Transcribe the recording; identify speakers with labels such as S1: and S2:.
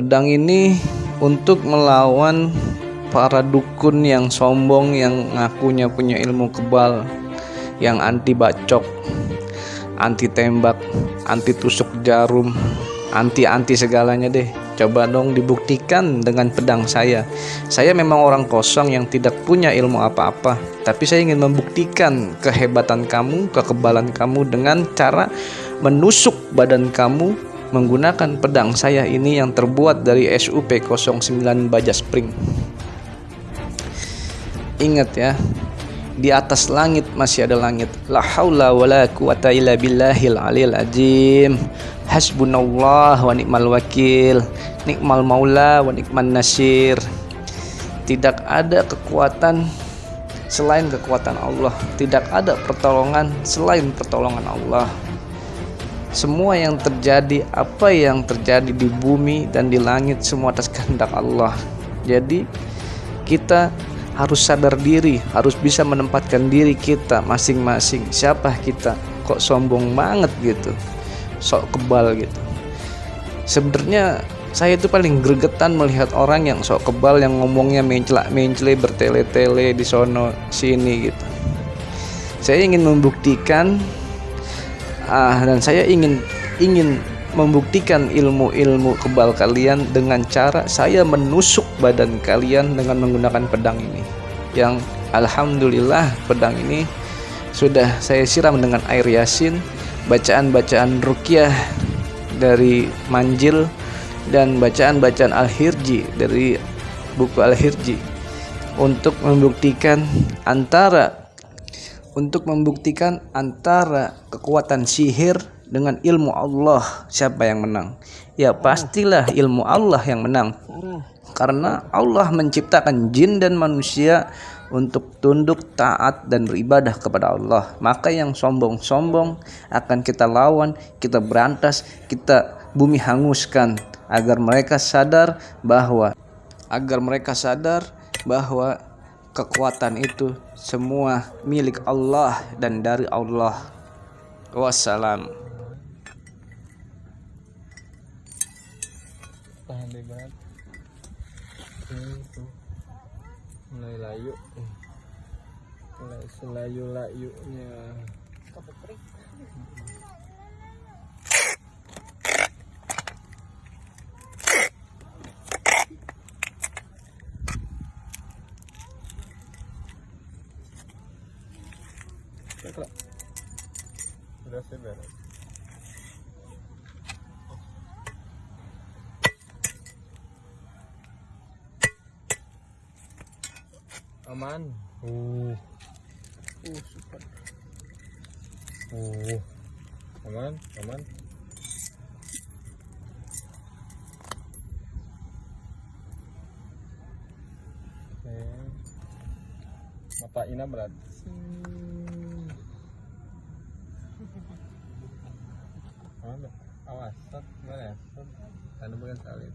S1: Pedang ini untuk melawan para dukun yang sombong yang ngakunya punya ilmu kebal yang anti bacok, anti tembak, anti tusuk jarum, anti-anti segalanya deh. Coba dong dibuktikan dengan pedang saya. Saya memang orang kosong yang tidak punya ilmu apa-apa, tapi saya ingin membuktikan kehebatan kamu, kekebalan kamu dengan cara menusuk badan kamu menggunakan pedang saya ini yang terbuat dari SUP 09 baja spring. Ingat ya, di atas langit masih ada langit. La haula wala quwata illa billahil alil azim. Hasbunallah wa ni'mal wakil. Nikmal maula wa nikman nasir. Tidak ada kekuatan selain kekuatan Allah. Tidak ada pertolongan selain pertolongan Allah. Semua yang terjadi, apa yang terjadi di bumi dan di langit semua atas kehendak Allah. Jadi kita harus sadar diri, harus bisa menempatkan diri kita masing-masing. Siapa kita? Kok sombong banget gitu, sok kebal gitu. Sebenarnya saya itu paling gregetan melihat orang yang sok kebal yang ngomongnya mencelak mencele bertele-tele di sono sini gitu. Saya ingin membuktikan ah, dan saya ingin ingin membuktikan ilmu-ilmu kebal kalian dengan cara saya menusuk badan kalian dengan menggunakan pedang ini. Yang alhamdulillah pedang ini sudah saya siram dengan air yasin bacaan-bacaan rukyah dari manjil dan bacaan-bacaan al-hirji dari buku al-hirji untuk membuktikan antara untuk membuktikan antara kekuatan sihir dengan ilmu Allah. Siapa yang menang? Ya pastilah ilmu Allah yang menang. Karena Allah menciptakan jin dan manusia untuk tunduk taat dan beribadah kepada Allah. Maka yang sombong-sombong akan kita lawan kita berantas kita bumi hanguskan agar mereka sadar bahwa agar mereka sadar bahwa kekuatan itu semua milik Allah dan dari Allah. Wassalam.
S2: Pandai banget mulai layu. Mulai selayu layunya Sudah beres. aman. Uh. Uh super. Uh. Aman? Aman? Oke. Mata ina berat awas set mana set tanda bukan salib